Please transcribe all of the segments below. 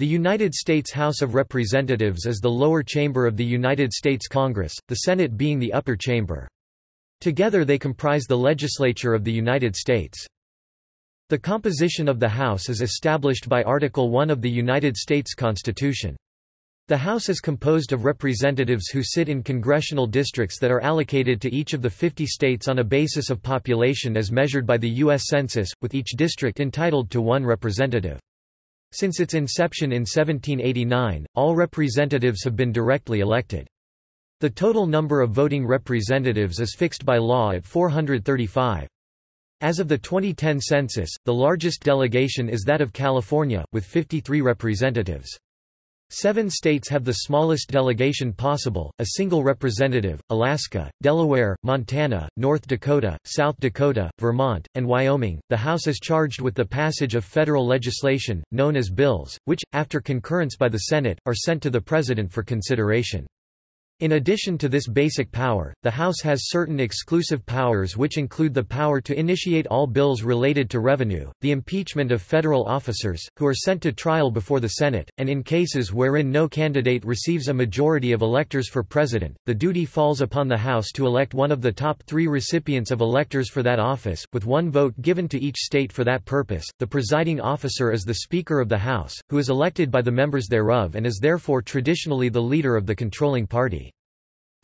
The United States House of Representatives is the lower chamber of the United States Congress, the Senate being the upper chamber. Together they comprise the legislature of the United States. The composition of the House is established by Article 1 of the United States Constitution. The House is composed of representatives who sit in congressional districts that are allocated to each of the 50 states on a basis of population as measured by the U.S. Census, with each district entitled to one representative. Since its inception in 1789, all representatives have been directly elected. The total number of voting representatives is fixed by law at 435. As of the 2010 census, the largest delegation is that of California, with 53 representatives. Seven states have the smallest delegation possible, a single representative, Alaska, Delaware, Montana, North Dakota, South Dakota, Vermont, and Wyoming. The House is charged with the passage of federal legislation, known as bills, which, after concurrence by the Senate, are sent to the President for consideration. In addition to this basic power, the House has certain exclusive powers which include the power to initiate all bills related to revenue, the impeachment of federal officers, who are sent to trial before the Senate, and in cases wherein no candidate receives a majority of electors for president, the duty falls upon the House to elect one of the top three recipients of electors for that office, with one vote given to each state for that purpose. The presiding officer is the Speaker of the House, who is elected by the members thereof and is therefore traditionally the leader of the controlling party.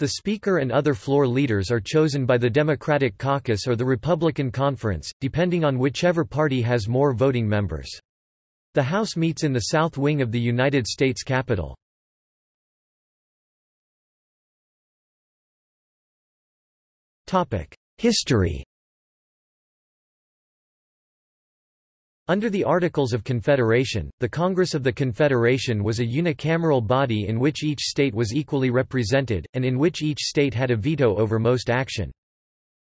The Speaker and other floor leaders are chosen by the Democratic Caucus or the Republican Conference, depending on whichever party has more voting members. The House meets in the south wing of the United States Capitol. History Under the Articles of Confederation, the Congress of the Confederation was a unicameral body in which each state was equally represented, and in which each state had a veto over most action.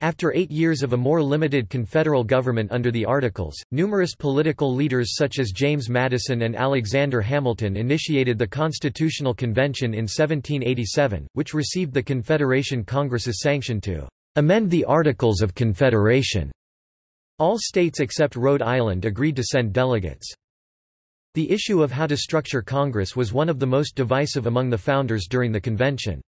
After eight years of a more limited confederal government under the Articles, numerous political leaders such as James Madison and Alexander Hamilton initiated the Constitutional Convention in 1787, which received the Confederation Congress's sanction to amend the Articles of Confederation. All states except Rhode Island agreed to send delegates. The issue of how to structure Congress was one of the most divisive among the founders during the convention.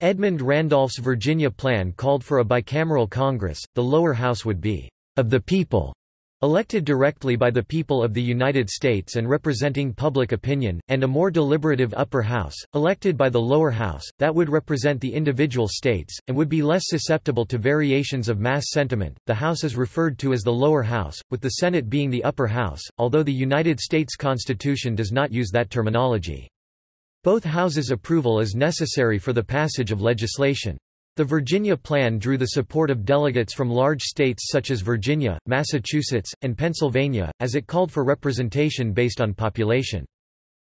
Edmund Randolph's Virginia plan called for a bicameral Congress, the lower house would be, "...of the people", Elected directly by the people of the United States and representing public opinion, and a more deliberative upper house, elected by the lower house, that would represent the individual states, and would be less susceptible to variations of mass sentiment. The House is referred to as the lower house, with the Senate being the upper house, although the United States Constitution does not use that terminology. Both houses' approval is necessary for the passage of legislation. The Virginia Plan drew the support of delegates from large states such as Virginia, Massachusetts, and Pennsylvania, as it called for representation based on population.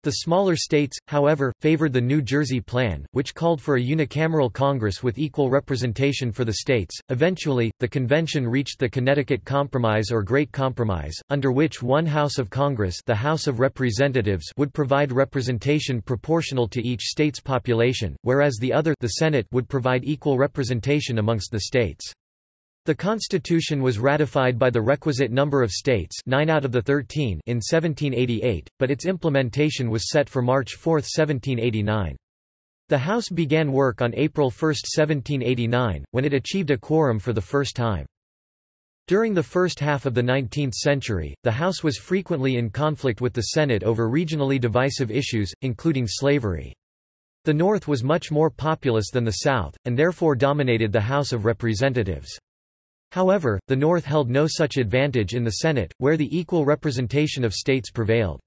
The smaller states, however, favored the New Jersey Plan, which called for a unicameral Congress with equal representation for the states. Eventually, the convention reached the Connecticut Compromise or Great Compromise, under which one House of Congress, the House of Representatives, would provide representation proportional to each state's population, whereas the other, the Senate, would provide equal representation amongst the states. The constitution was ratified by the requisite number of states 9 out of the 13 in 1788, but its implementation was set for March 4, 1789. The House began work on April 1, 1789, when it achieved a quorum for the first time. During the first half of the 19th century, the House was frequently in conflict with the Senate over regionally divisive issues, including slavery. The North was much more populous than the South, and therefore dominated the House of Representatives. However, the North held no such advantage in the Senate, where the equal representation of states prevailed.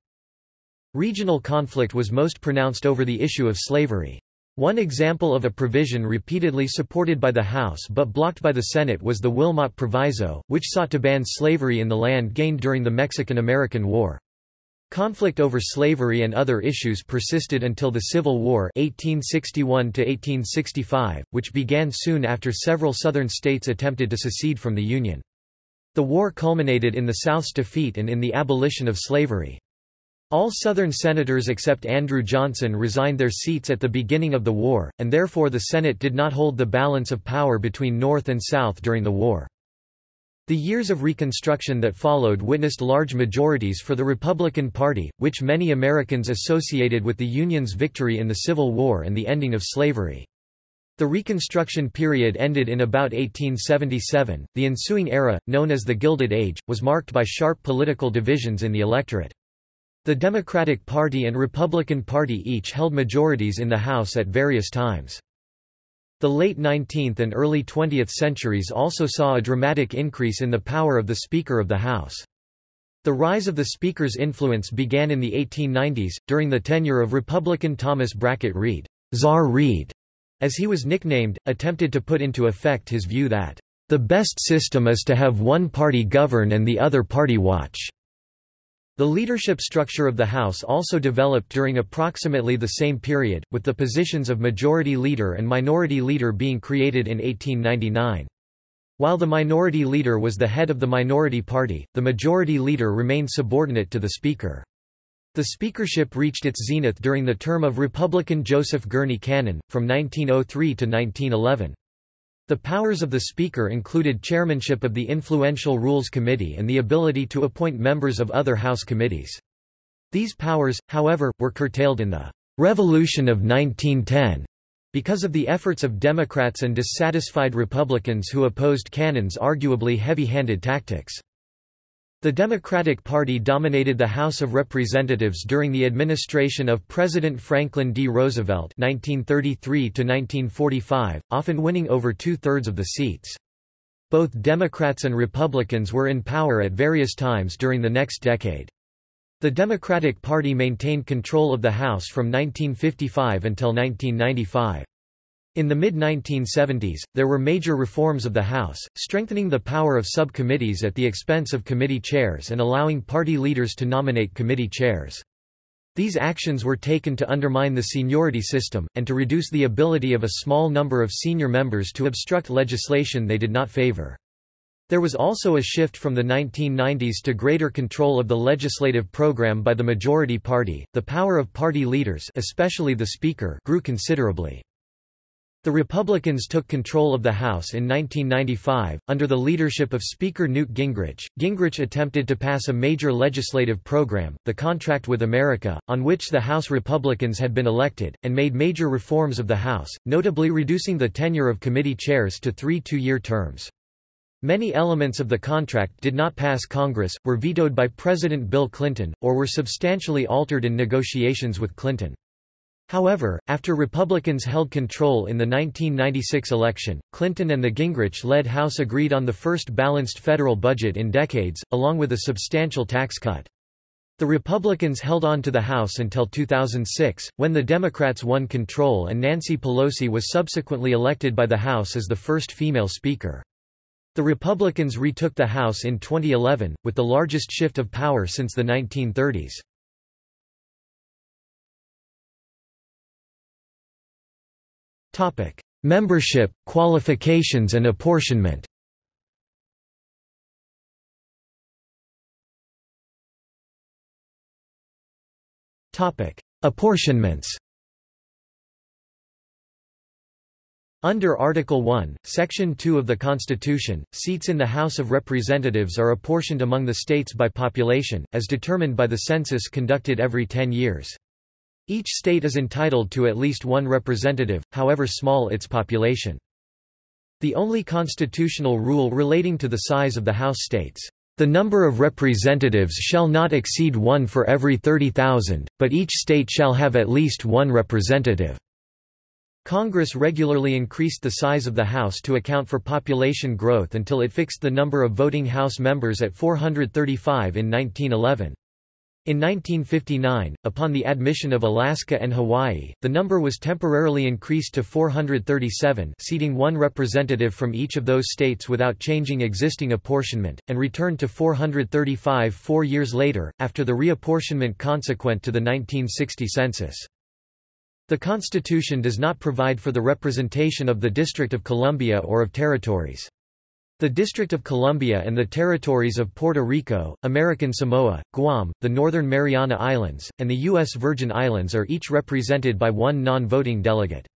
Regional conflict was most pronounced over the issue of slavery. One example of a provision repeatedly supported by the House but blocked by the Senate was the Wilmot Proviso, which sought to ban slavery in the land gained during the Mexican–American War. Conflict over slavery and other issues persisted until the Civil War 1861 which began soon after several Southern states attempted to secede from the Union. The war culminated in the South's defeat and in the abolition of slavery. All Southern senators except Andrew Johnson resigned their seats at the beginning of the war, and therefore the Senate did not hold the balance of power between North and South during the war. The years of Reconstruction that followed witnessed large majorities for the Republican Party, which many Americans associated with the Union's victory in the Civil War and the ending of slavery. The Reconstruction period ended in about 1877. The ensuing era, known as the Gilded Age, was marked by sharp political divisions in the electorate. The Democratic Party and Republican Party each held majorities in the House at various times. The late 19th and early 20th centuries also saw a dramatic increase in the power of the Speaker of the House. The rise of the Speaker's influence began in the 1890s, during the tenure of Republican Thomas Brackett Reed, Czar Reed, as he was nicknamed, attempted to put into effect his view that, "...the best system is to have one party govern and the other party watch." The leadership structure of the House also developed during approximately the same period, with the positions of Majority Leader and Minority Leader being created in 1899. While the Minority Leader was the head of the Minority Party, the Majority Leader remained subordinate to the Speaker. The speakership reached its zenith during the term of Republican Joseph Gurney Cannon, from 1903 to 1911. The powers of the Speaker included chairmanship of the influential Rules Committee and the ability to appoint members of other House committees. These powers, however, were curtailed in the «Revolution of 1910» because of the efforts of Democrats and dissatisfied Republicans who opposed Cannon's arguably heavy-handed tactics. The Democratic Party dominated the House of Representatives during the administration of President Franklin D. Roosevelt 1933 often winning over two-thirds of the seats. Both Democrats and Republicans were in power at various times during the next decade. The Democratic Party maintained control of the House from 1955 until 1995. In the mid-1970s, there were major reforms of the House, strengthening the power of subcommittees at the expense of committee chairs and allowing party leaders to nominate committee chairs. These actions were taken to undermine the seniority system, and to reduce the ability of a small number of senior members to obstruct legislation they did not favor. There was also a shift from the 1990s to greater control of the legislative program by the majority party. The power of party leaders, especially the speaker, grew considerably. The Republicans took control of the House in 1995, under the leadership of Speaker Newt Gingrich. Gingrich attempted to pass a major legislative program, the Contract with America, on which the House Republicans had been elected, and made major reforms of the House, notably reducing the tenure of committee chairs to three two-year terms. Many elements of the contract did not pass Congress, were vetoed by President Bill Clinton, or were substantially altered in negotiations with Clinton. However, after Republicans held control in the 1996 election, Clinton and the Gingrich-led House agreed on the first balanced federal budget in decades, along with a substantial tax cut. The Republicans held on to the House until 2006, when the Democrats won control and Nancy Pelosi was subsequently elected by the House as the first female Speaker. The Republicans retook the House in 2011, with the largest shift of power since the 1930s. Topic: Membership, qualifications and apportionment. Topic: Apportionments. Under Article 1, Section 2 of the Constitution, seats in the House of Representatives are apportioned among the states by population, as determined by the census conducted every ten years. Each state is entitled to at least one representative, however small its population. The only constitutional rule relating to the size of the House states, "...the number of representatives shall not exceed one for every 30,000, but each state shall have at least one representative." Congress regularly increased the size of the House to account for population growth until it fixed the number of voting House members at 435 in 1911. In 1959, upon the admission of Alaska and Hawaii, the number was temporarily increased to 437 seating one representative from each of those states without changing existing apportionment, and returned to 435 four years later, after the reapportionment consequent to the 1960 census. The Constitution does not provide for the representation of the District of Columbia or of territories. The District of Columbia and the territories of Puerto Rico, American Samoa, Guam, the Northern Mariana Islands, and the U.S. Virgin Islands are each represented by one non-voting delegate.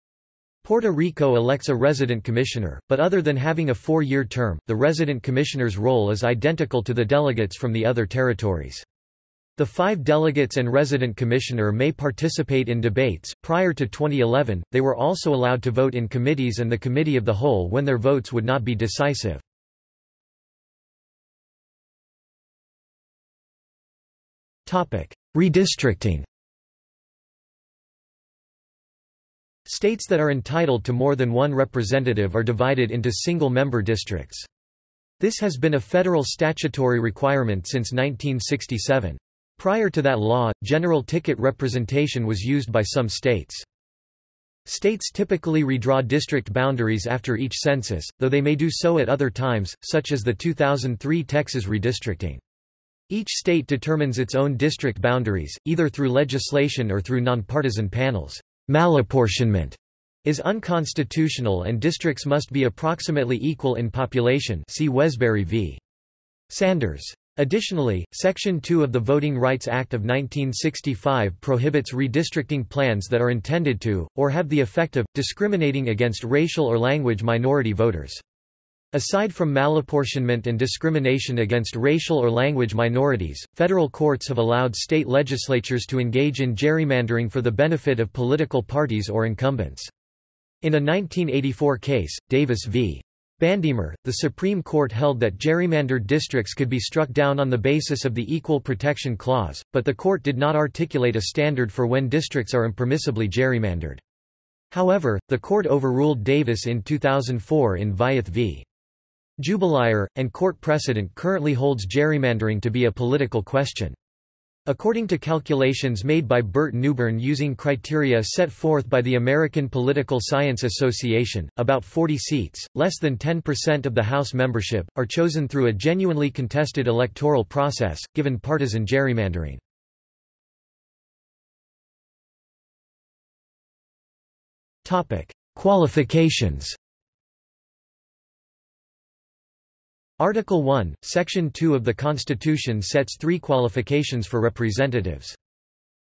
Puerto Rico elects a resident commissioner, but other than having a four-year term, the resident commissioner's role is identical to the delegates from the other territories. The five delegates and resident commissioner may participate in debates. Prior to 2011, they were also allowed to vote in committees and the Committee of the Whole when their votes would not be decisive. Redistricting States that are entitled to more than one representative are divided into single-member districts. This has been a federal statutory requirement since 1967. Prior to that law, general ticket representation was used by some states. States typically redraw district boundaries after each census, though they may do so at other times, such as the 2003 Texas redistricting. Each state determines its own district boundaries, either through legislation or through nonpartisan panels. Malapportionment is unconstitutional and districts must be approximately equal in population see Wesberry v. Sanders. Additionally, Section 2 of the Voting Rights Act of 1965 prohibits redistricting plans that are intended to, or have the effect of, discriminating against racial or language minority voters. Aside from malapportionment and discrimination against racial or language minorities, federal courts have allowed state legislatures to engage in gerrymandering for the benefit of political parties or incumbents. In a 1984 case, Davis v. Bandemer, the Supreme Court held that gerrymandered districts could be struck down on the basis of the Equal Protection Clause, but the court did not articulate a standard for when districts are impermissibly gerrymandered. However, the court overruled Davis in 2004 in Vieth v. Jubelirer, and court precedent currently holds gerrymandering to be a political question. According to calculations made by Burt Neuborne using criteria set forth by the American Political Science Association, about 40 seats, less than 10% of the House membership, are chosen through a genuinely contested electoral process, given partisan gerrymandering. Qualifications Article 1, Section 2 of the Constitution sets three qualifications for representatives.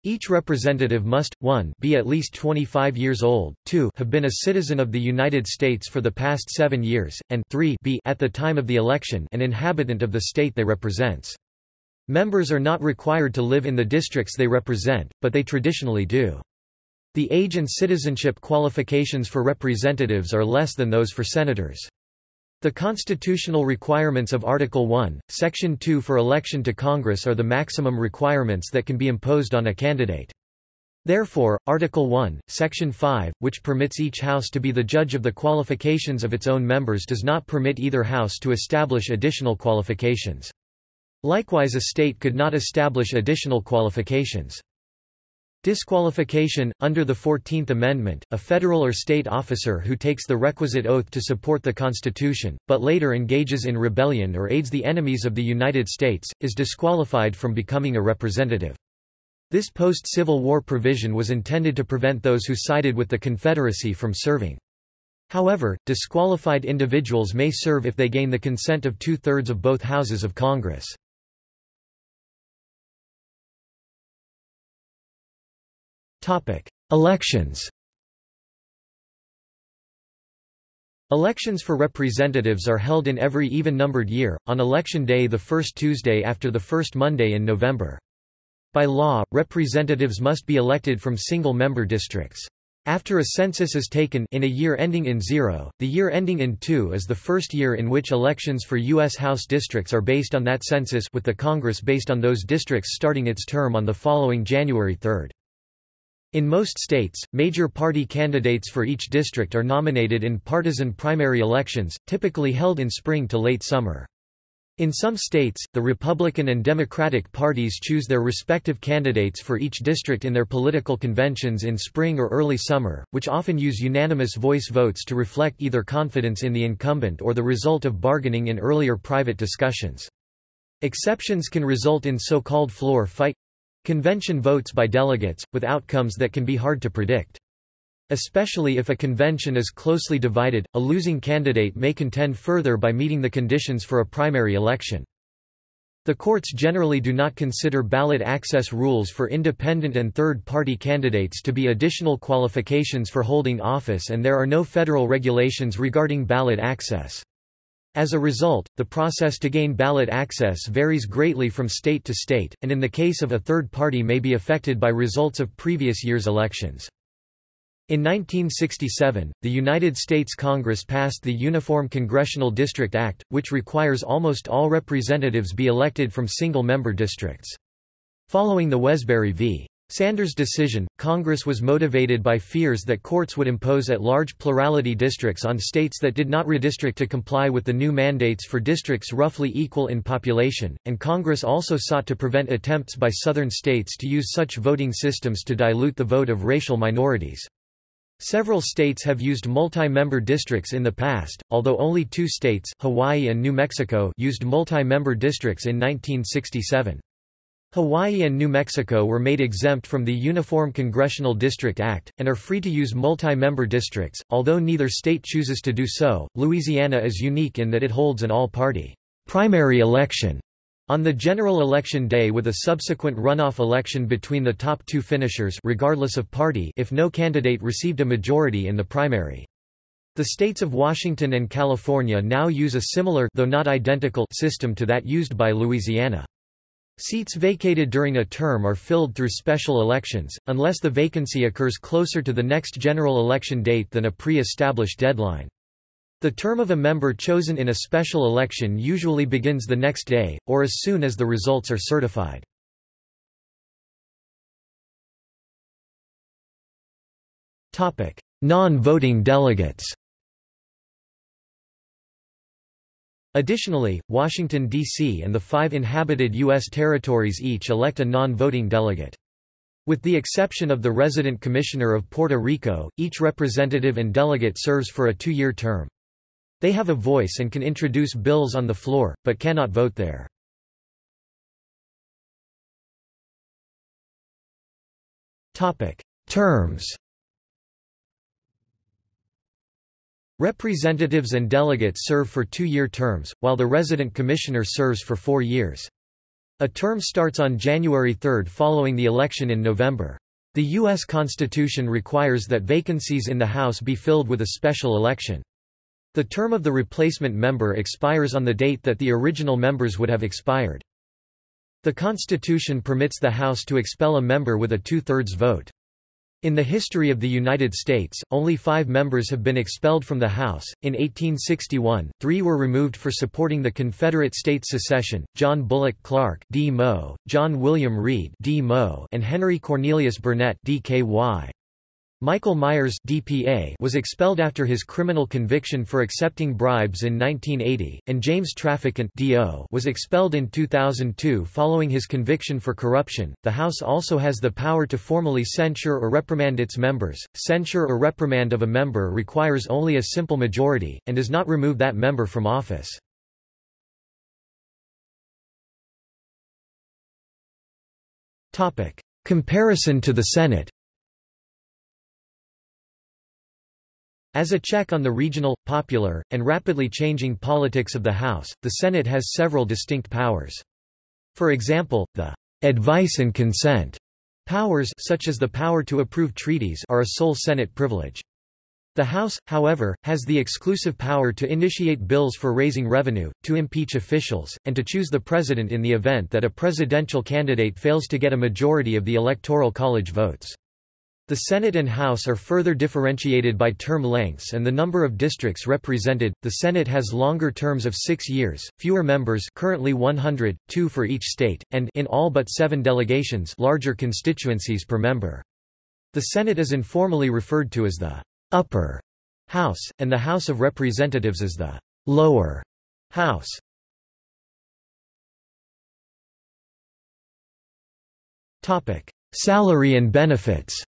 Each representative must, 1 be at least 25 years old, 2 have been a citizen of the United States for the past seven years, and 3 be at the time of the election an inhabitant of the state they represents. Members are not required to live in the districts they represent, but they traditionally do. The age and citizenship qualifications for representatives are less than those for senators. The constitutional requirements of Article 1, Section 2 for election to Congress are the maximum requirements that can be imposed on a candidate. Therefore, Article 1, Section 5, which permits each House to be the judge of the qualifications of its own members does not permit either House to establish additional qualifications. Likewise a state could not establish additional qualifications. Disqualification – Under the Fourteenth Amendment, a federal or state officer who takes the requisite oath to support the Constitution, but later engages in rebellion or aids the enemies of the United States, is disqualified from becoming a representative. This post-Civil War provision was intended to prevent those who sided with the Confederacy from serving. However, disqualified individuals may serve if they gain the consent of two-thirds of both houses of Congress. Elections Elections for representatives are held in every even-numbered year, on election day the first Tuesday after the first Monday in November. By law, representatives must be elected from single-member districts. After a census is taken in a year ending in 0, the year ending in 2 is the first year in which elections for U.S. House districts are based on that census with the Congress based on those districts starting its term on the following January 3. In most states, major party candidates for each district are nominated in partisan primary elections, typically held in spring to late summer. In some states, the Republican and Democratic parties choose their respective candidates for each district in their political conventions in spring or early summer, which often use unanimous voice votes to reflect either confidence in the incumbent or the result of bargaining in earlier private discussions. Exceptions can result in so-called floor fight Convention votes by delegates, with outcomes that can be hard to predict. Especially if a convention is closely divided, a losing candidate may contend further by meeting the conditions for a primary election. The courts generally do not consider ballot access rules for independent and third-party candidates to be additional qualifications for holding office and there are no federal regulations regarding ballot access. As a result, the process to gain ballot access varies greatly from state to state, and in the case of a third party may be affected by results of previous year's elections. In 1967, the United States Congress passed the Uniform Congressional District Act, which requires almost all representatives be elected from single-member districts. Following the Wesberry v. Sanders decision, Congress was motivated by fears that courts would impose at-large plurality districts on states that did not redistrict to comply with the new mandates for districts roughly equal in population, and Congress also sought to prevent attempts by southern states to use such voting systems to dilute the vote of racial minorities. Several states have used multi-member districts in the past, although only two states, Hawaii and New Mexico used multi-member districts in 1967. Hawaii and New Mexico were made exempt from the Uniform Congressional District Act, and are free to use multi-member districts, although neither state chooses to do so. Louisiana is unique in that it holds an all-party primary election on the general election day with a subsequent runoff election between the top two finishers regardless of party if no candidate received a majority in the primary. The states of Washington and California now use a similar though not identical system to that used by Louisiana. Seats vacated during a term are filled through special elections, unless the vacancy occurs closer to the next general election date than a pre-established deadline. The term of a member chosen in a special election usually begins the next day, or as soon as the results are certified. Non-voting delegates Additionally, Washington, D.C. and the five inhabited U.S. territories each elect a non-voting delegate. With the exception of the resident commissioner of Puerto Rico, each representative and delegate serves for a two-year term. They have a voice and can introduce bills on the floor, but cannot vote there. Terms Representatives and delegates serve for two-year terms, while the resident commissioner serves for four years. A term starts on January 3 following the election in November. The U.S. Constitution requires that vacancies in the House be filled with a special election. The term of the replacement member expires on the date that the original members would have expired. The Constitution permits the House to expel a member with a two-thirds vote. In the history of the United States, only five members have been expelled from the House. In 1861, three were removed for supporting the Confederate States secession: John Bullock Clark (D. Mo), John William Reed (D. Mo), and Henry Cornelius Burnett (D.K.Y.). Michael Myers DPA was expelled after his criminal conviction for accepting bribes in 1980, and James Traficant DO was expelled in 2002 following his conviction for corruption. The House also has the power to formally censure or reprimand its members. Censure or reprimand of a member requires only a simple majority, and does not remove that member from office. Comparison to the Senate As a check on the regional, popular, and rapidly changing politics of the House, the Senate has several distinct powers. For example, the advice and consent powers such as the power to approve treaties are a sole Senate privilege. The House, however, has the exclusive power to initiate bills for raising revenue, to impeach officials, and to choose the president in the event that a presidential candidate fails to get a majority of the Electoral College votes. The Senate and House are further differentiated by term lengths and the number of districts represented. The Senate has longer terms of 6 years, fewer members, currently 100, 2 for each state, and in all but 7 delegations, larger constituencies per member. The Senate is informally referred to as the upper house and the House of Representatives as the lower house. Topic: Salary and benefits.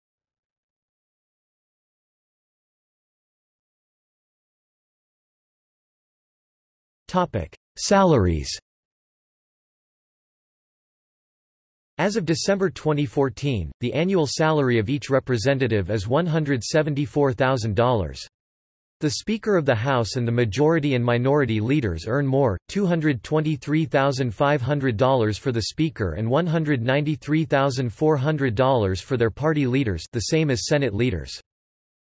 Salaries As of December 2014, the annual salary of each representative is $174,000. The Speaker of the House and the majority and minority leaders earn more, $223,500 for the Speaker and $193,400 for their party leaders the same as Senate leaders.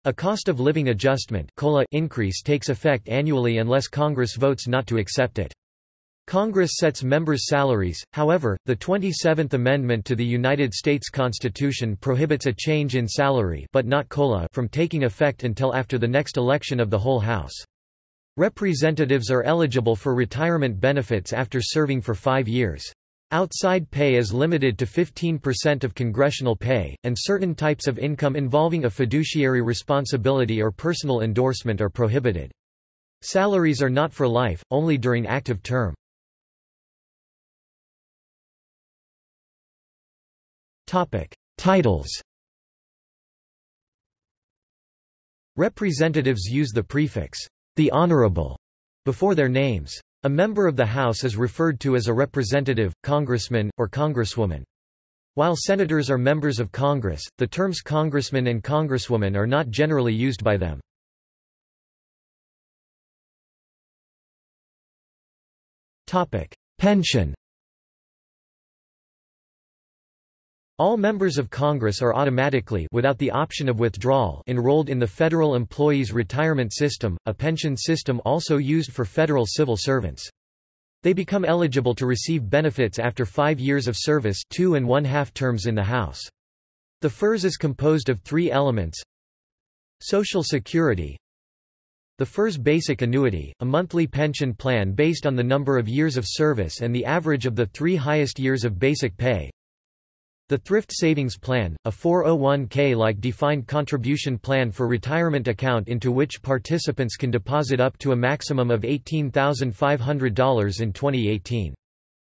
A cost of living adjustment increase takes effect annually unless Congress votes not to accept it. Congress sets members' salaries, however, the 27th Amendment to the United States Constitution prohibits a change in salary but not COLA from taking effect until after the next election of the whole House. Representatives are eligible for retirement benefits after serving for five years. Outside pay is limited to 15% of congressional pay, and certain types of income involving a fiduciary responsibility or personal endorsement are prohibited. Salaries are not for life, only during active term. Titles. Representatives use the prefix the honorable before their names. A member of the House is referred to as a representative, congressman, or congresswoman. While senators are members of Congress, the terms congressman and congresswoman are not generally used by them. Pension All members of Congress are automatically without the option of withdrawal enrolled in the Federal Employees Retirement System, a pension system also used for federal civil servants. They become eligible to receive benefits after five years of service two and one-half terms in the House. The FERS is composed of three elements Social Security The FERS Basic Annuity, a monthly pension plan based on the number of years of service and the average of the three highest years of basic pay the Thrift Savings Plan, a 401k-like defined contribution plan for retirement account into which participants can deposit up to a maximum of $18,500 in 2018.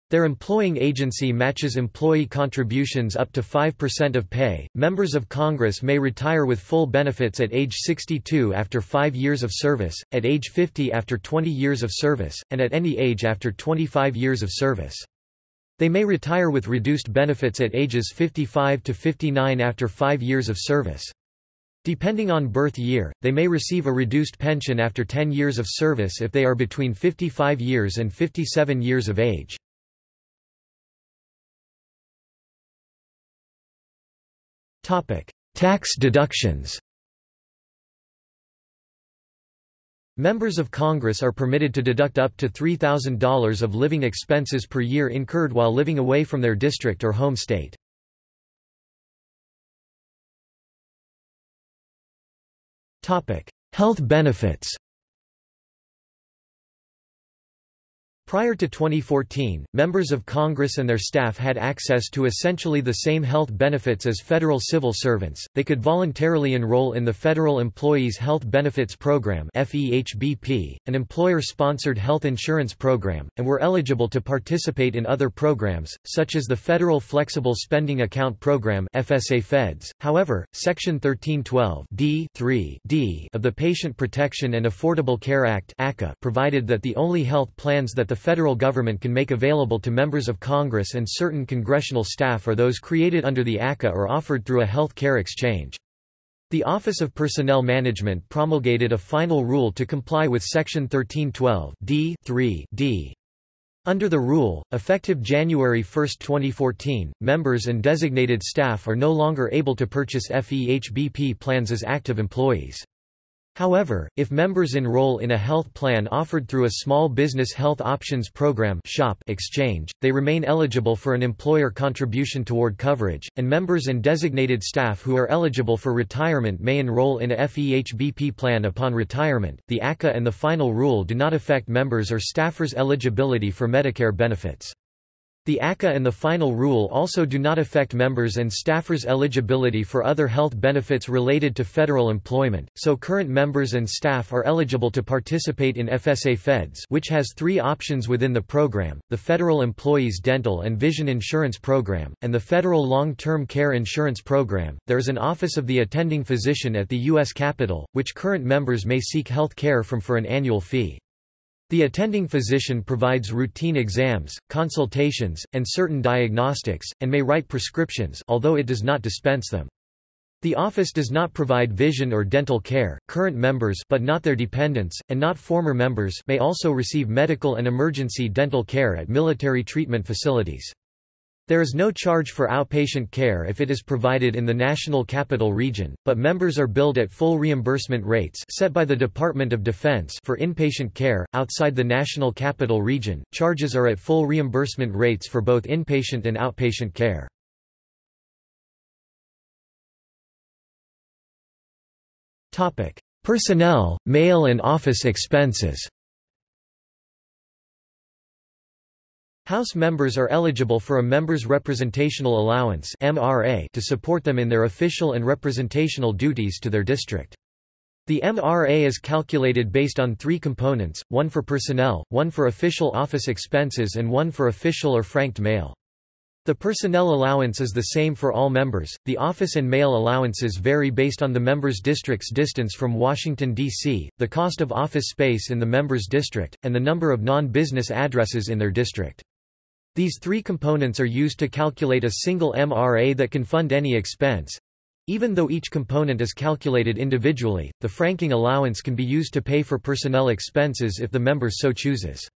Their employing agency matches employee contributions up to 5% of pay. Members of Congress may retire with full benefits at age 62 after 5 years of service, at age 50 after 20 years of service, and at any age after 25 years of service. They may retire with reduced benefits at ages 55 to 59 after five years of service. Depending on birth year, they may receive a reduced pension after 10 years of service if they are between 55 years and 57 years of age. Tax deductions Members of Congress are permitted to deduct up to $3,000 of living expenses per year incurred while living away from their district or home state. Health benefits Prior to 2014, members of Congress and their staff had access to essentially the same health benefits as federal civil servants. They could voluntarily enroll in the Federal Employees Health Benefits Program (FEHBP), an employer-sponsored health insurance program, and were eligible to participate in other programs such as the Federal Flexible Spending Account Program (FSA Feds). However, Section 1312 D D of the Patient Protection and Affordable Care Act (ACA) provided that the only health plans that the federal government can make available to members of Congress and certain congressional staff are those created under the ACA or offered through a health care exchange. The Office of Personnel Management promulgated a final rule to comply with Section 1312 D 3 D. Under the rule, effective January 1, 2014, members and designated staff are no longer able to purchase FEHBP plans as active employees. However, if members enroll in a health plan offered through a Small Business Health Options Program (SHOP) exchange, they remain eligible for an employer contribution toward coverage, and members and designated staff who are eligible for retirement may enroll in a FEHBP plan upon retirement. The ACA and the final rule do not affect members or staffers' eligibility for Medicare benefits. The ACA and the final rule also do not affect members and staffers' eligibility for other health benefits related to federal employment, so current members and staff are eligible to participate in FSA Feds which has three options within the program, the Federal Employees Dental and Vision Insurance Program, and the Federal Long-Term Care Insurance Program. There is an Office of the Attending Physician at the U.S. Capitol, which current members may seek health care from for an annual fee. The attending physician provides routine exams, consultations, and certain diagnostics, and may write prescriptions although it does not dispense them. The office does not provide vision or dental care. Current members but not their dependents and not former members may also receive medical and emergency dental care at military treatment facilities. There is no charge for outpatient care if it is provided in the National Capital Region, but members are billed at full reimbursement rates set by the Department of Defense for inpatient care. Outside the National Capital Region, charges are at full reimbursement rates for both inpatient and outpatient care. Personnel, mail and office expenses House members are eligible for a Members' Representational Allowance to support them in their official and representational duties to their district. The MRA is calculated based on three components, one for personnel, one for official office expenses and one for official or franked mail. The personnel allowance is the same for all members. The office and mail allowances vary based on the member's district's distance from Washington, D.C., the cost of office space in the member's district, and the number of non-business addresses in their district. These three components are used to calculate a single MRA that can fund any expense. Even though each component is calculated individually, the franking allowance can be used to pay for personnel expenses if the member so chooses.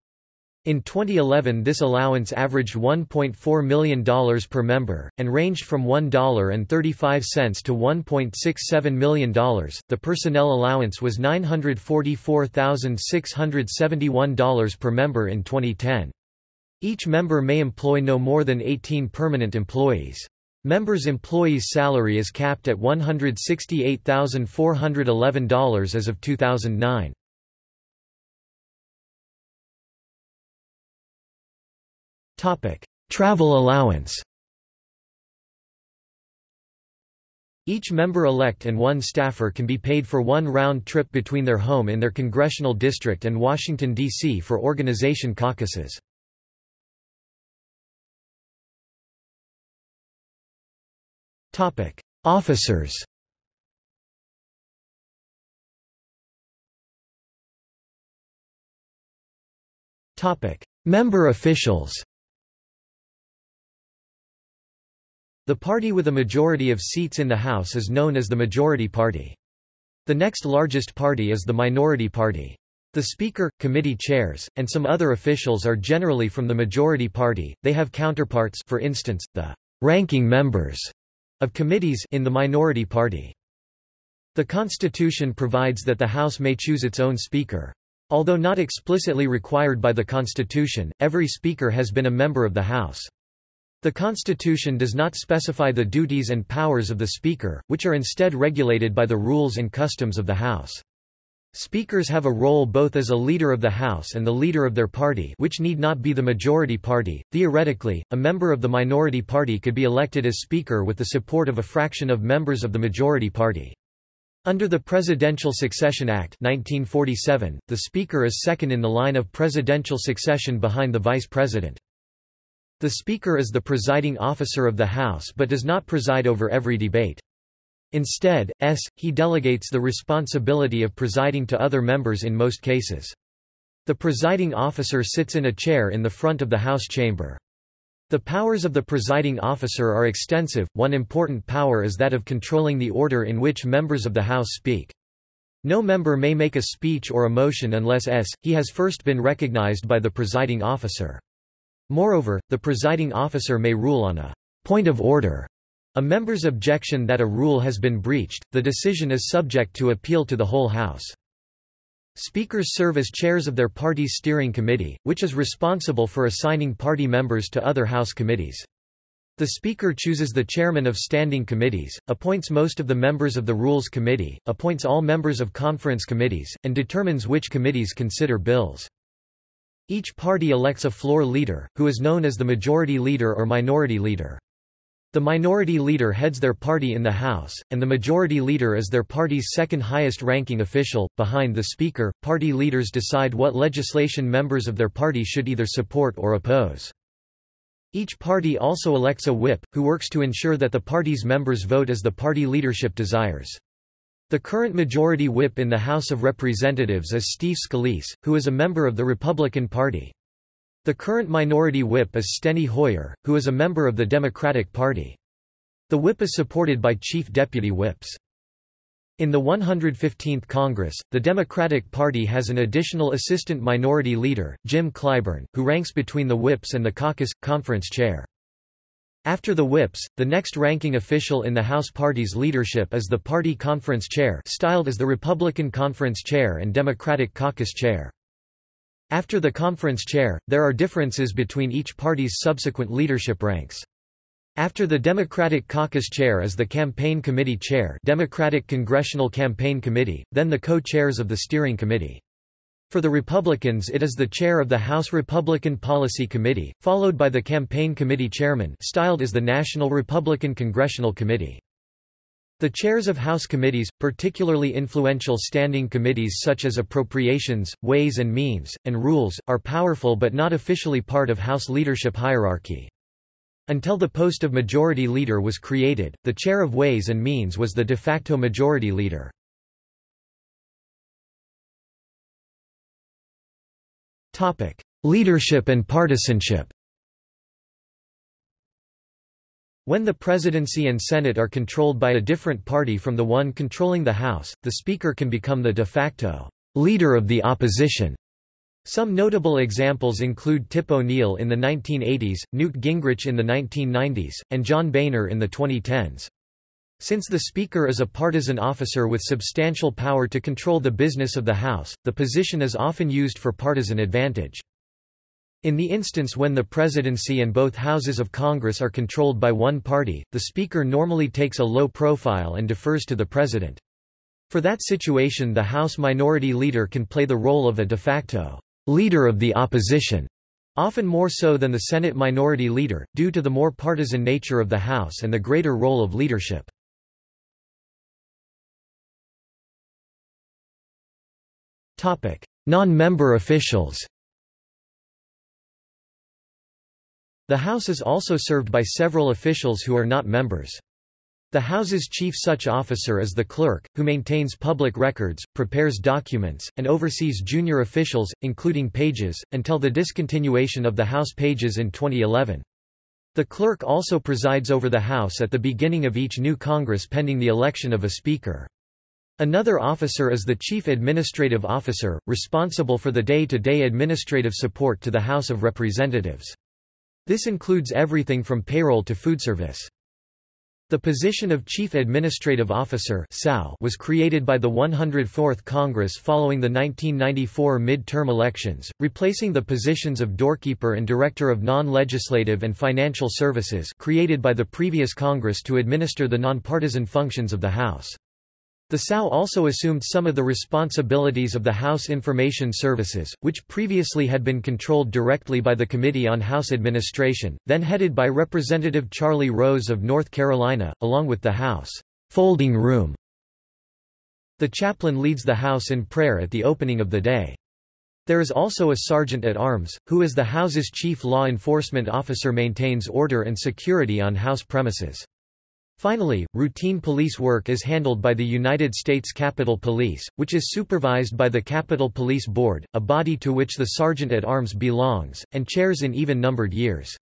In 2011 this allowance averaged $1.4 million per member, and ranged from $1.35 to $1.67 million. The personnel allowance was $944,671 per member in 2010. Each member may employ no more than 18 permanent employees. Members' employees' salary is capped at $168,411 as of 2009. Travel allowance Each member-elect and one staffer can be paid for one round trip between their home in their congressional district and Washington, D.C. for organization caucuses. Officers. Member officials. The party with a majority of seats in the House is known as the Majority Party. The next largest party is the Minority Party. The Speaker, committee chairs, and some other officials are generally from the Majority Party, they have counterparts for instance, the ranking members of committees in the Minority Party. The Constitution provides that the House may choose its own Speaker. Although not explicitly required by the Constitution, every Speaker has been a member of the House. The Constitution does not specify the duties and powers of the Speaker, which are instead regulated by the rules and customs of the House. Speakers have a role both as a leader of the House and the leader of their party which need not be the majority party. Theoretically, a member of the minority party could be elected as Speaker with the support of a fraction of members of the majority party. Under the Presidential Succession Act 1947, the Speaker is second in the line of presidential succession behind the Vice President. The Speaker is the presiding officer of the House but does not preside over every debate. Instead, s. he delegates the responsibility of presiding to other members in most cases. The presiding officer sits in a chair in the front of the House chamber. The powers of the presiding officer are extensive, one important power is that of controlling the order in which members of the House speak. No member may make a speech or a motion unless s. he has first been recognized by the presiding officer. Moreover, the presiding officer may rule on a point of order. A member's objection that a rule has been breached, the decision is subject to appeal to the whole House. Speakers serve as chairs of their party's steering committee, which is responsible for assigning party members to other House committees. The Speaker chooses the chairman of standing committees, appoints most of the members of the Rules Committee, appoints all members of conference committees, and determines which committees consider bills. Each party elects a floor leader, who is known as the majority leader or minority leader. The minority leader heads their party in the House, and the majority leader is their party's second highest ranking official, behind the Speaker. Party leaders decide what legislation members of their party should either support or oppose. Each party also elects a whip, who works to ensure that the party's members vote as the party leadership desires. The current majority whip in the House of Representatives is Steve Scalise, who is a member of the Republican Party. The current minority whip is Steny Hoyer, who is a member of the Democratic Party. The whip is supported by chief deputy whips. In the 115th Congress, the Democratic Party has an additional assistant minority leader, Jim Clyburn, who ranks between the whips and the caucus, conference chair. After the whips, the next ranking official in the House party's leadership is the party conference chair styled as the Republican conference chair and Democratic caucus chair. After the conference chair, there are differences between each party's subsequent leadership ranks. After the Democratic caucus chair is the campaign committee chair Democratic Congressional Campaign Committee, then the co-chairs of the steering committee. For the Republicans it is the chair of the House Republican Policy Committee, followed by the Campaign Committee Chairman styled as the National Republican Congressional Committee. The chairs of House committees, particularly influential standing committees such as Appropriations, Ways and Means, and Rules, are powerful but not officially part of House leadership hierarchy. Until the post of Majority Leader was created, the chair of Ways and Means was the de facto Majority Leader. Leadership and partisanship When the presidency and Senate are controlled by a different party from the one controlling the House, the Speaker can become the de facto leader of the opposition. Some notable examples include Tip O'Neill in the 1980s, Newt Gingrich in the 1990s, and John Boehner in the 2010s. Since the Speaker is a partisan officer with substantial power to control the business of the House, the position is often used for partisan advantage. In the instance when the presidency and both houses of Congress are controlled by one party, the Speaker normally takes a low profile and defers to the President. For that situation the House Minority Leader can play the role of a de facto leader of the opposition, often more so than the Senate Minority Leader, due to the more partisan nature of the House and the greater role of leadership. Non-member officials The House is also served by several officials who are not members. The House's chief such officer is the clerk, who maintains public records, prepares documents, and oversees junior officials, including pages, until the discontinuation of the House pages in 2011. The clerk also presides over the House at the beginning of each new Congress pending the election of a Speaker. Another officer is the Chief Administrative Officer, responsible for the day-to-day -day administrative support to the House of Representatives. This includes everything from payroll to food service. The position of Chief Administrative Officer was created by the 104th Congress following the 1994 mid-term elections, replacing the positions of Doorkeeper and Director of Non-Legislative and Financial Services created by the previous Congress to administer the nonpartisan functions of the House. The CAO also assumed some of the responsibilities of the House Information Services, which previously had been controlled directly by the Committee on House Administration, then headed by Representative Charlie Rose of North Carolina, along with the House folding room. The chaplain leads the House in prayer at the opening of the day. There is also a sergeant at arms, who as the House's chief law enforcement officer maintains order and security on House premises. Finally, routine police work is handled by the United States Capitol Police, which is supervised by the Capitol Police Board, a body to which the Sergeant at Arms belongs, and chairs in even-numbered years.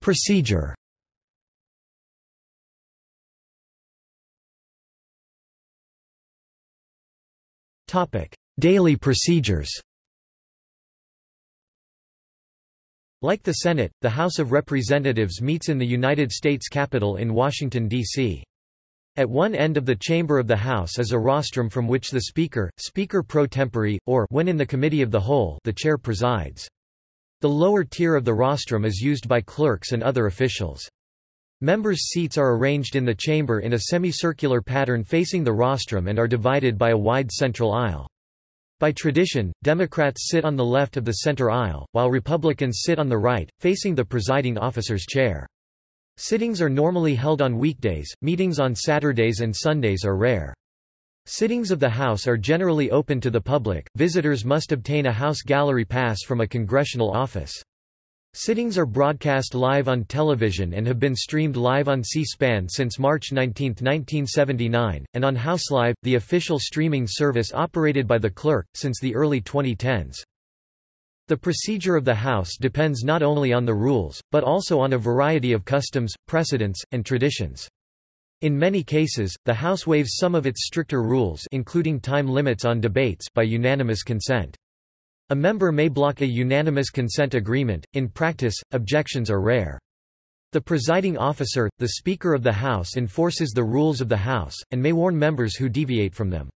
Procedure Daily procedures Like the Senate, the House of Representatives meets in the United States Capitol in Washington, D.C. At one end of the chamber of the House is a rostrum from which the Speaker, Speaker pro tempore, or when in the Committee of the Whole the Chair presides. The lower tier of the rostrum is used by clerks and other officials. Members' seats are arranged in the chamber in a semicircular pattern facing the rostrum and are divided by a wide central aisle. By tradition, Democrats sit on the left of the center aisle, while Republicans sit on the right, facing the presiding officer's chair. Sittings are normally held on weekdays, meetings on Saturdays and Sundays are rare. Sittings of the House are generally open to the public, visitors must obtain a House gallery pass from a congressional office. Sittings are broadcast live on television and have been streamed live on C-SPAN since March 19, 1979, and on House Live, the official streaming service operated by the clerk, since the early 2010s. The procedure of the House depends not only on the rules, but also on a variety of customs, precedents, and traditions. In many cases, the House waives some of its stricter rules including time limits on debates by unanimous consent. A member may block a unanimous consent agreement, in practice, objections are rare. The presiding officer, the Speaker of the House enforces the rules of the House, and may warn members who deviate from them.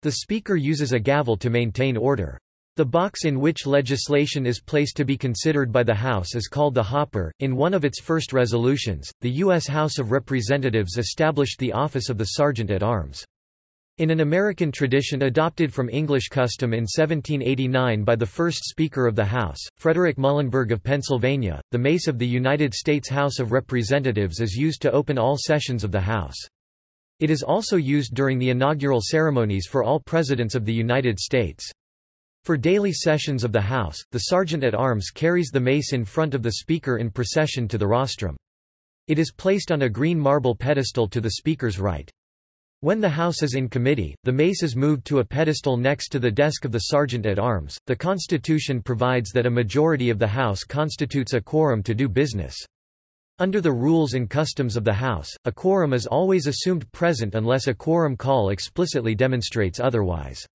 The Speaker uses a gavel to maintain order. The box in which legislation is placed to be considered by the House is called the hopper. In one of its first resolutions, the U.S. House of Representatives established the office of the Sergeant at Arms. In an American tradition adopted from English custom in 1789 by the first Speaker of the House, Frederick Muhlenberg of Pennsylvania, the mace of the United States House of Representatives is used to open all sessions of the House. It is also used during the inaugural ceremonies for all presidents of the United States. For daily sessions of the House, the Sergeant-at-Arms carries the mace in front of the Speaker in procession to the rostrum. It is placed on a green marble pedestal to the Speaker's right. When the House is in committee, the mace is moved to a pedestal next to the desk of the Sergeant-at-Arms. The Constitution provides that a majority of the House constitutes a quorum to do business. Under the rules and customs of the House, a quorum is always assumed present unless a quorum call explicitly demonstrates otherwise.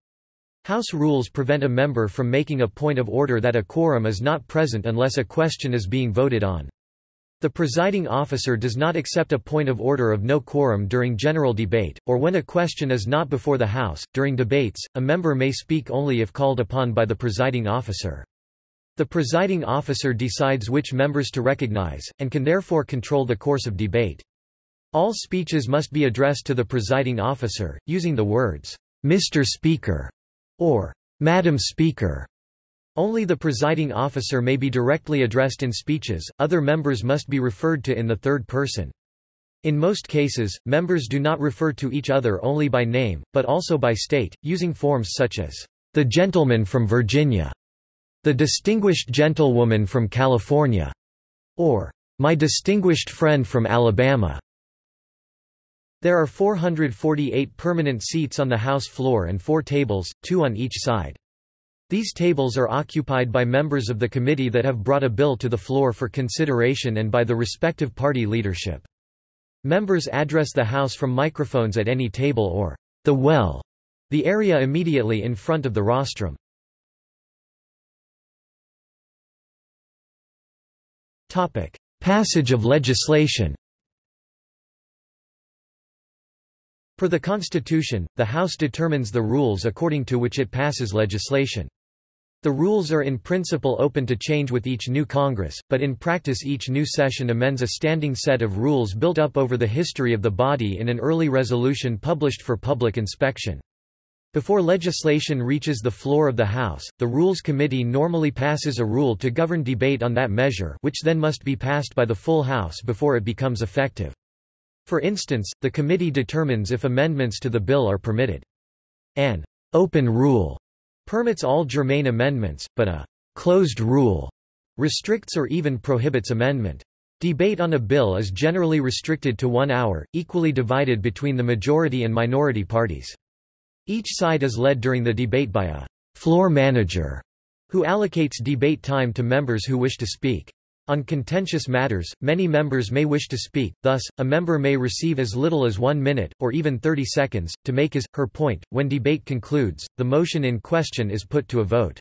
House rules prevent a member from making a point of order that a quorum is not present unless a question is being voted on. The presiding officer does not accept a point of order of no quorum during general debate, or when a question is not before the House. During debates, a member may speak only if called upon by the presiding officer. The presiding officer decides which members to recognize, and can therefore control the course of debate. All speeches must be addressed to the presiding officer, using the words, Mr. Speaker, or Madam Speaker. Only the presiding officer may be directly addressed in speeches, other members must be referred to in the third person. In most cases, members do not refer to each other only by name, but also by state, using forms such as, "...the gentleman from Virginia", "...the distinguished gentlewoman from California", or "...my distinguished friend from Alabama". There are 448 permanent seats on the House floor and four tables, two on each side. These tables are occupied by members of the committee that have brought a bill to the floor for consideration and by the respective party leadership. Members address the House from microphones at any table or the well, the area immediately in front of the rostrum. Topic: Passage of legislation Per the Constitution, the House determines the rules according to which it passes legislation. The rules are in principle open to change with each new Congress, but in practice each new session amends a standing set of rules built up over the history of the body in an early resolution published for public inspection. Before legislation reaches the floor of the House, the Rules Committee normally passes a rule to govern debate on that measure which then must be passed by the full House before it becomes effective. For instance, the committee determines if amendments to the bill are permitted. An open rule permits all germane amendments, but a closed rule restricts or even prohibits amendment. Debate on a bill is generally restricted to one hour, equally divided between the majority and minority parties. Each side is led during the debate by a floor manager, who allocates debate time to members who wish to speak. On contentious matters, many members may wish to speak, thus, a member may receive as little as one minute, or even 30 seconds, to make his, her point. When debate concludes, the motion in question is put to a vote.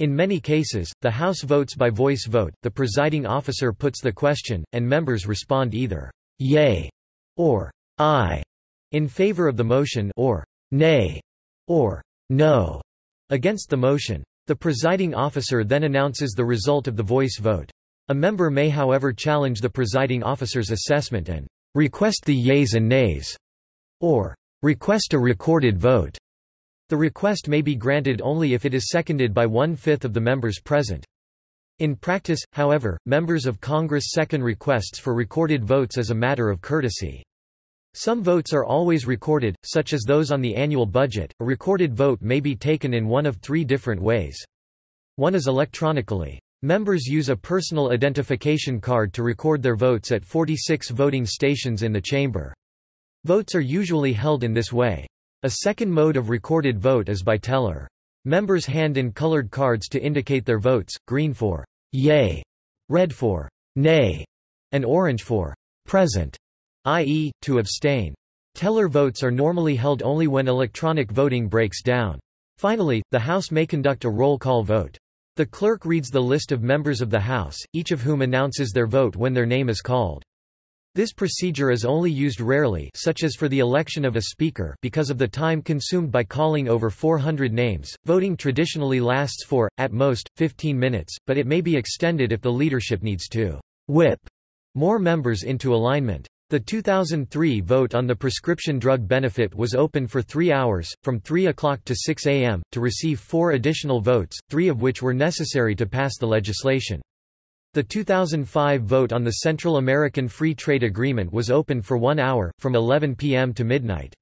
In many cases, the House votes by voice vote, the presiding officer puts the question, and members respond either yea or aye in favor of the motion or nay or no against the motion. The presiding officer then announces the result of the voice vote. A member may however challenge the presiding officer's assessment and request the yeas and nays, or request a recorded vote. The request may be granted only if it is seconded by one-fifth of the members present. In practice, however, members of Congress second requests for recorded votes as a matter of courtesy. Some votes are always recorded, such as those on the annual budget. A recorded vote may be taken in one of three different ways. One is electronically. Members use a personal identification card to record their votes at 46 voting stations in the chamber. Votes are usually held in this way. A second mode of recorded vote is by teller. Members hand in colored cards to indicate their votes, green for yea, red for nay, and orange for present, i.e., to abstain. Teller votes are normally held only when electronic voting breaks down. Finally, the House may conduct a roll call vote. The clerk reads the list of members of the House, each of whom announces their vote when their name is called. This procedure is only used rarely such as for the election of a speaker because of the time consumed by calling over 400 names. Voting traditionally lasts for, at most, 15 minutes, but it may be extended if the leadership needs to whip more members into alignment. The 2003 vote on the prescription drug benefit was open for three hours, from 3 o'clock to 6 a.m., to receive four additional votes, three of which were necessary to pass the legislation. The 2005 vote on the Central American Free Trade Agreement was open for one hour, from 11 p.m. to midnight.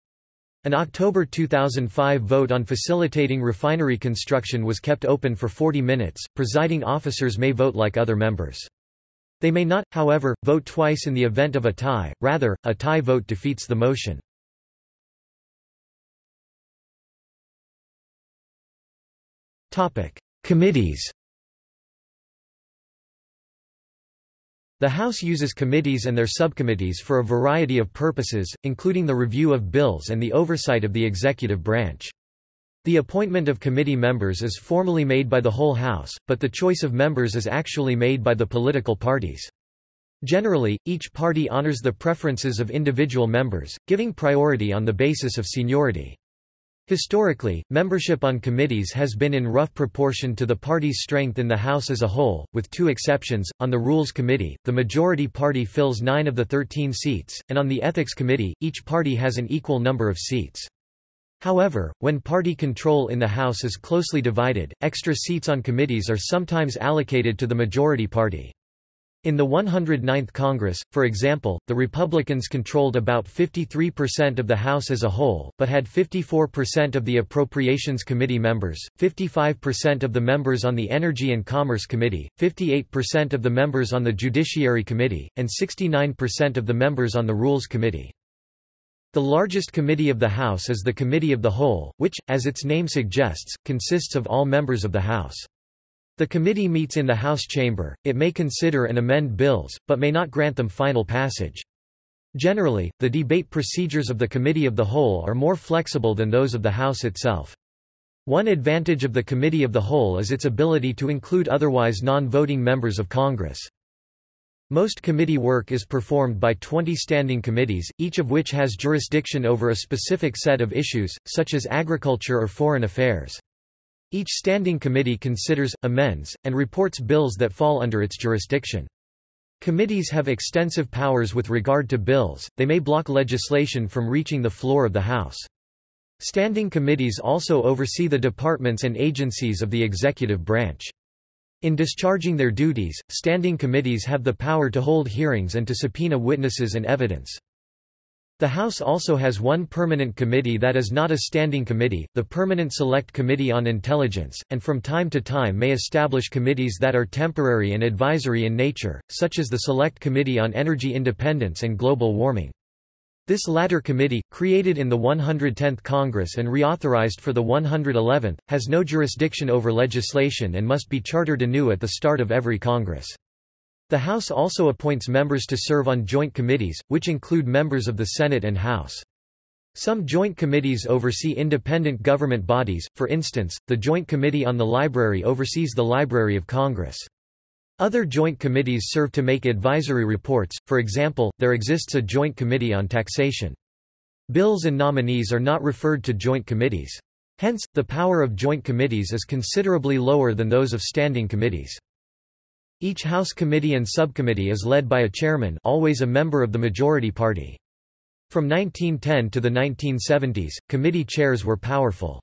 An October 2005 vote on facilitating refinery construction was kept open for 40 minutes. Presiding officers may vote like other members. They may not, however, vote twice in the event of a tie, rather, a tie vote defeats the motion. Committees The House uses committees and their subcommittees for a variety of purposes, including the review of bills and the oversight of the executive branch. The appointment of committee members is formally made by the whole House, but the choice of members is actually made by the political parties. Generally, each party honors the preferences of individual members, giving priority on the basis of seniority. Historically, membership on committees has been in rough proportion to the party's strength in the House as a whole, with two exceptions. On the Rules Committee, the majority party fills nine of the 13 seats, and on the Ethics Committee, each party has an equal number of seats. However, when party control in the House is closely divided, extra seats on committees are sometimes allocated to the majority party. In the 109th Congress, for example, the Republicans controlled about 53% of the House as a whole, but had 54% of the Appropriations Committee members, 55% of the members on the Energy and Commerce Committee, 58% of the members on the Judiciary Committee, and 69% of the members on the Rules Committee. The largest committee of the House is the Committee of the Whole, which, as its name suggests, consists of all members of the House. The committee meets in the House chamber, it may consider and amend bills, but may not grant them final passage. Generally, the debate procedures of the Committee of the Whole are more flexible than those of the House itself. One advantage of the Committee of the Whole is its ability to include otherwise non-voting members of Congress. Most committee work is performed by 20 standing committees, each of which has jurisdiction over a specific set of issues, such as agriculture or foreign affairs. Each standing committee considers, amends, and reports bills that fall under its jurisdiction. Committees have extensive powers with regard to bills, they may block legislation from reaching the floor of the House. Standing committees also oversee the departments and agencies of the executive branch. In discharging their duties, standing committees have the power to hold hearings and to subpoena witnesses and evidence. The House also has one permanent committee that is not a standing committee, the Permanent Select Committee on Intelligence, and from time to time may establish committees that are temporary and advisory in nature, such as the Select Committee on Energy Independence and Global Warming. This latter committee, created in the 110th Congress and reauthorized for the 111th, has no jurisdiction over legislation and must be chartered anew at the start of every Congress. The House also appoints members to serve on joint committees, which include members of the Senate and House. Some joint committees oversee independent government bodies, for instance, the Joint Committee on the Library oversees the Library of Congress. Other joint committees serve to make advisory reports, for example, there exists a Joint Committee on Taxation. Bills and nominees are not referred to joint committees. Hence, the power of joint committees is considerably lower than those of standing committees. Each House committee and subcommittee is led by a chairman always a member of the majority party. From 1910 to the 1970s, committee chairs were powerful.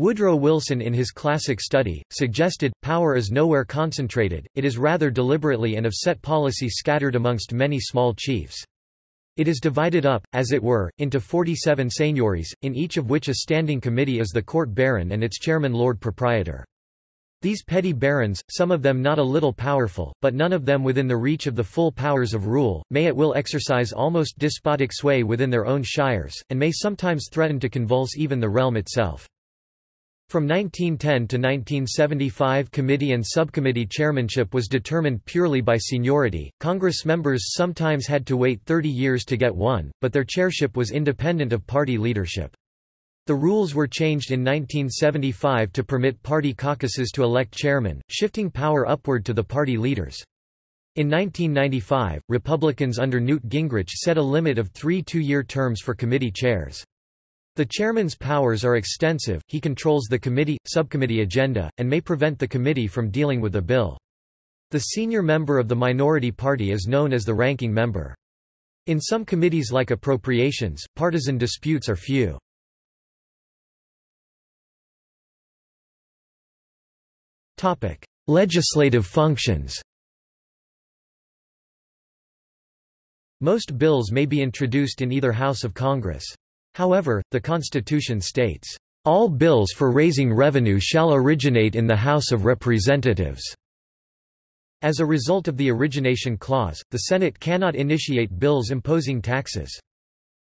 Woodrow Wilson in his classic study, suggested, power is nowhere concentrated, it is rather deliberately and of set policy scattered amongst many small chiefs. It is divided up, as it were, into 47 seigneuries, in each of which a standing committee is the court baron and its chairman lord proprietor. These petty barons, some of them not a little powerful, but none of them within the reach of the full powers of rule, may at will exercise almost despotic sway within their own shires, and may sometimes threaten to convulse even the realm itself. From 1910 to 1975 committee and subcommittee chairmanship was determined purely by seniority. Congress members sometimes had to wait 30 years to get one, but their chairship was independent of party leadership. The rules were changed in 1975 to permit party caucuses to elect chairman, shifting power upward to the party leaders. In 1995, Republicans under Newt Gingrich set a limit of three two-year terms for committee chairs. The chairman's powers are extensive, he controls the committee, subcommittee agenda, and may prevent the committee from dealing with a bill. The senior member of the minority party is known as the ranking member. In some committees like appropriations, partisan disputes are few. Legislative functions Most bills may be introduced in either House of Congress. However, the Constitution states, "...all bills for raising revenue shall originate in the House of Representatives." As a result of the origination clause, the Senate cannot initiate bills imposing taxes.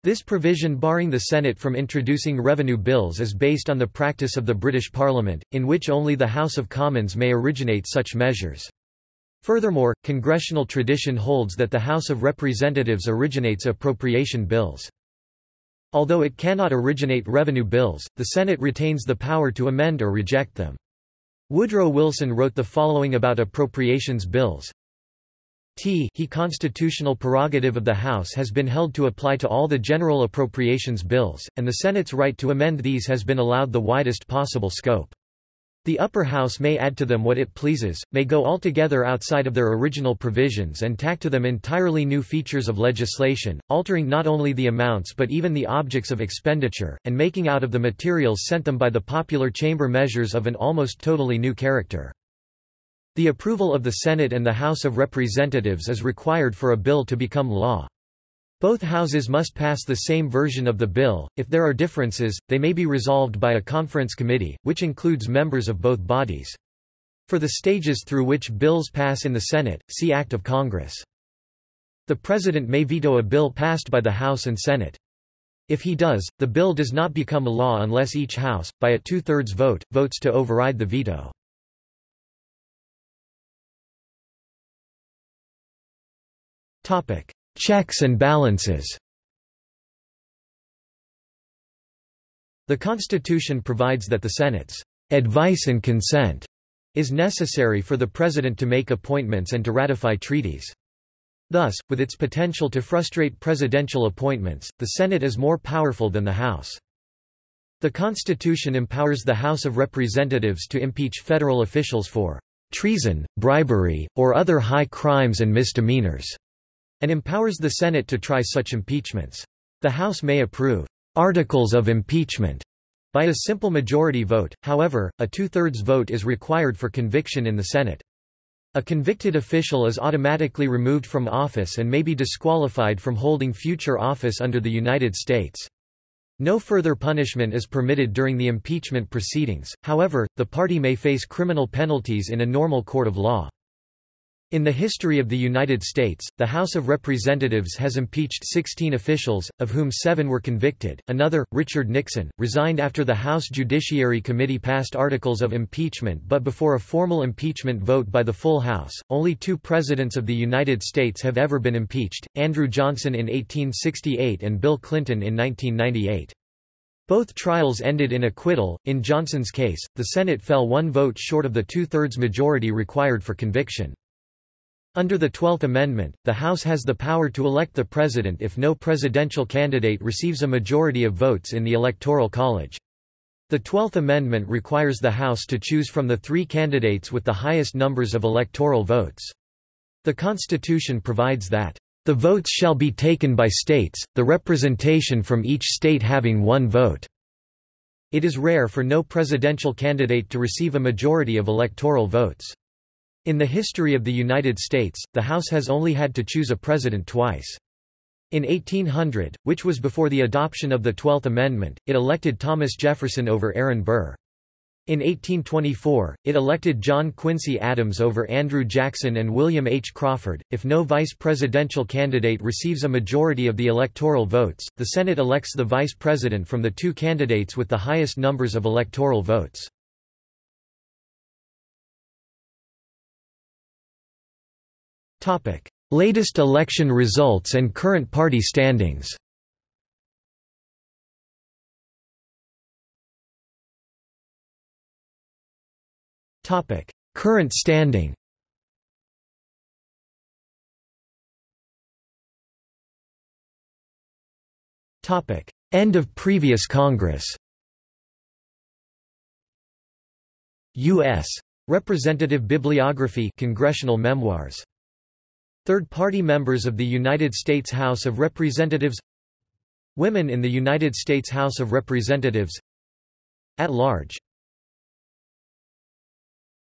This provision barring the Senate from introducing revenue bills is based on the practice of the British Parliament, in which only the House of Commons may originate such measures. Furthermore, congressional tradition holds that the House of Representatives originates appropriation bills. Although it cannot originate revenue bills, the Senate retains the power to amend or reject them. Woodrow Wilson wrote the following about appropriations bills. T he constitutional prerogative of the House has been held to apply to all the general appropriations bills, and the Senate's right to amend these has been allowed the widest possible scope. The upper house may add to them what it pleases, may go altogether outside of their original provisions and tack to them entirely new features of legislation, altering not only the amounts but even the objects of expenditure, and making out of the materials sent them by the popular chamber measures of an almost totally new character. The approval of the Senate and the House of Representatives is required for a bill to become law. Both houses must pass the same version of the bill. If there are differences, they may be resolved by a conference committee, which includes members of both bodies. For the stages through which bills pass in the Senate, see Act of Congress. The President may veto a bill passed by the House and Senate. If he does, the bill does not become a law unless each House, by a two-thirds vote, votes to override the veto. Topic: Checks and balances The Constitution provides that the Senate's advice and consent is necessary for the President to make appointments and to ratify treaties. Thus, with its potential to frustrate presidential appointments, the Senate is more powerful than the House. The Constitution empowers the House of Representatives to impeach federal officials for treason, bribery, or other high crimes and misdemeanors and empowers the Senate to try such impeachments. The House may approve articles of impeachment by a simple majority vote, however, a two-thirds vote is required for conviction in the Senate. A convicted official is automatically removed from office and may be disqualified from holding future office under the United States. No further punishment is permitted during the impeachment proceedings, however, the party may face criminal penalties in a normal court of law. In the history of the United States, the House of Representatives has impeached 16 officials, of whom seven were convicted. Another, Richard Nixon, resigned after the House Judiciary Committee passed articles of impeachment but before a formal impeachment vote by the full House. Only two presidents of the United States have ever been impeached Andrew Johnson in 1868 and Bill Clinton in 1998. Both trials ended in acquittal. In Johnson's case, the Senate fell one vote short of the two thirds majority required for conviction. Under the Twelfth Amendment, the House has the power to elect the President if no presidential candidate receives a majority of votes in the Electoral College. The Twelfth Amendment requires the House to choose from the three candidates with the highest numbers of electoral votes. The Constitution provides that, "...the votes shall be taken by states, the representation from each state having one vote." It is rare for no presidential candidate to receive a majority of electoral votes. In the history of the United States, the House has only had to choose a president twice. In 1800, which was before the adoption of the Twelfth Amendment, it elected Thomas Jefferson over Aaron Burr. In 1824, it elected John Quincy Adams over Andrew Jackson and William H. Crawford. If no vice presidential candidate receives a majority of the electoral votes, the Senate elects the vice president from the two candidates with the highest numbers of electoral votes. Latest election results and current party standings. Current standing. End of previous Congress. U.S. Representative Bibliography Congressional Memoirs. Third-party members of the United States House of Representatives Women in the United States House of Representatives At large